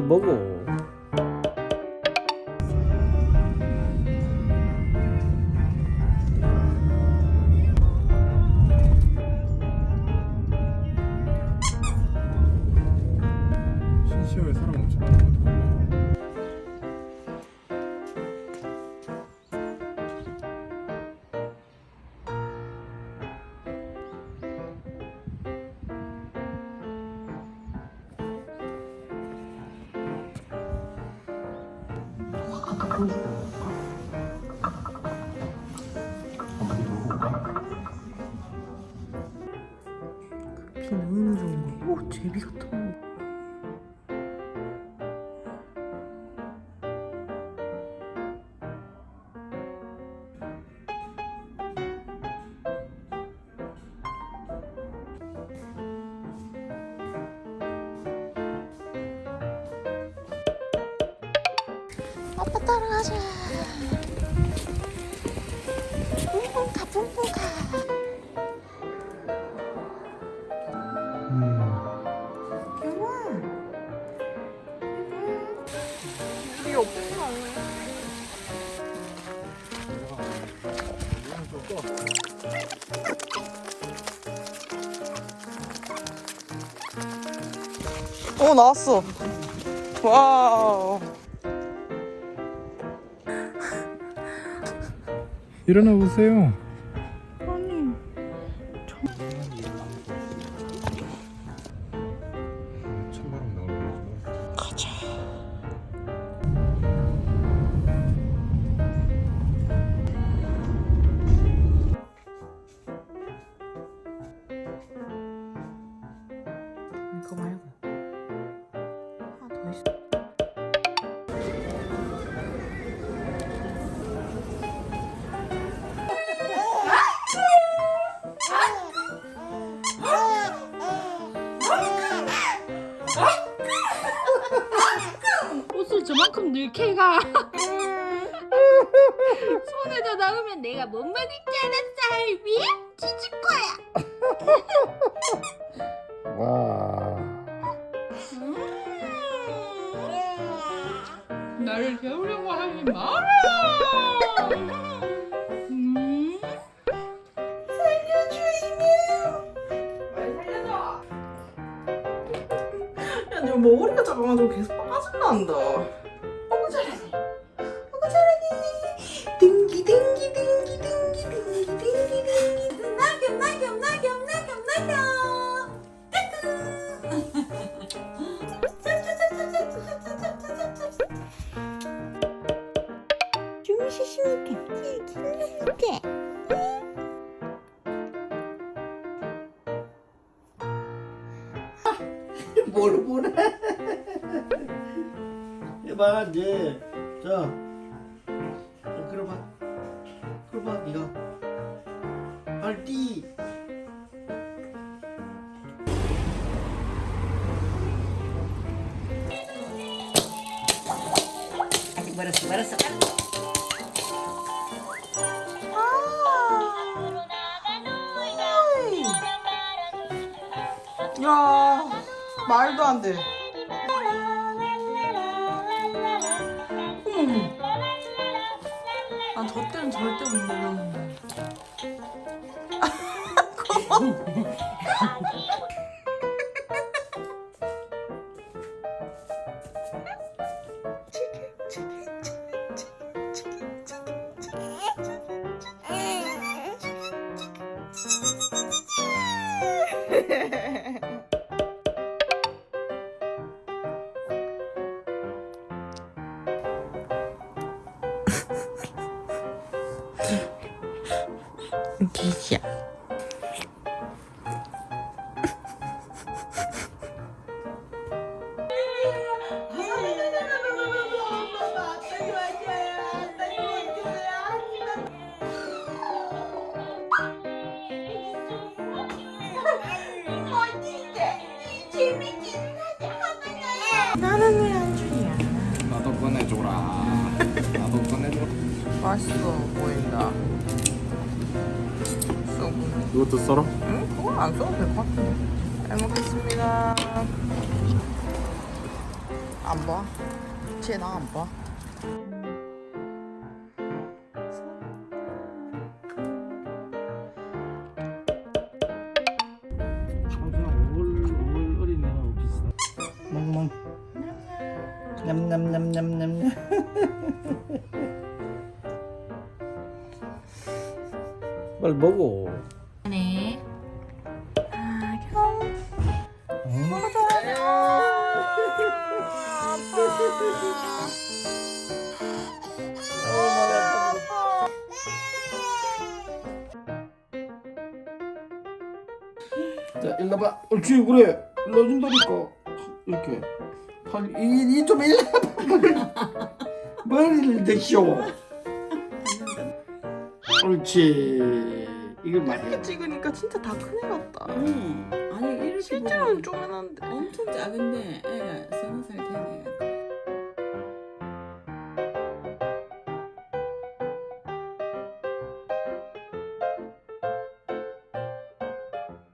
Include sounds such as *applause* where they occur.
먹어 비 너무 좋은 거. 오, 제비 같은 아빠 따라가자. 뿡뿡 가 뿡뿡가. 영아. 우리 없어. 어 나왔어. 와우. 일어나 보세요. 저만큼 넣게 가. 손에다 넣으면 내가 못 먹을 줄 알았어, 할비? 찢을 거야. *laughs* 와. 나를 재우려고 하지 마라. 음. 야, 너 머리가 작아가지고 계속 빠진단다. 어구 잘하네. 어구 잘하네. 딩기 딩기 딩기 딩기 딩기 딩기 딩기. 낙엽 낙엽 낙엽 낙엽 낙엽. 좀 시시하게 이렇게. 뭘 보래? 해봐 이제. 자. 자, 그려봐. 그려봐 니가. 빨리 아직 멀었어 멀었어. 야 말도 안 돼. 난 저 때는 절대 못 먹었는데. *laughs* 기시야. 나는 왜 안 주냐? 나도 꺼내줘라. 나도 꺼내줘. 맛있어 보인다. 쏘고. 이것도 썰어? 응? 그건 안 써도 될 것 같은데. 잘 먹겠습니다. 안 봐. 쟤나 안 봐. 그냥 5월 5월 어린이랑 비슷한. 멍멍. 냠냠냠냠냠냠. *laughs* 빨리 먹어. 네. 자, 일로 봐. 옳지, 그래. 일로 준다니까. 이렇게. 팔, 이, 이좀 일로 봐. *laughs* 머리를 대시오. 옳지. 이걸 이렇게 말이야. 찍으니까 진짜 다 큰 애 같다. 응. 아니 이렇게 실제로는 보면 쪼매난데. 엄청 작은데 애가 서너 살된 애가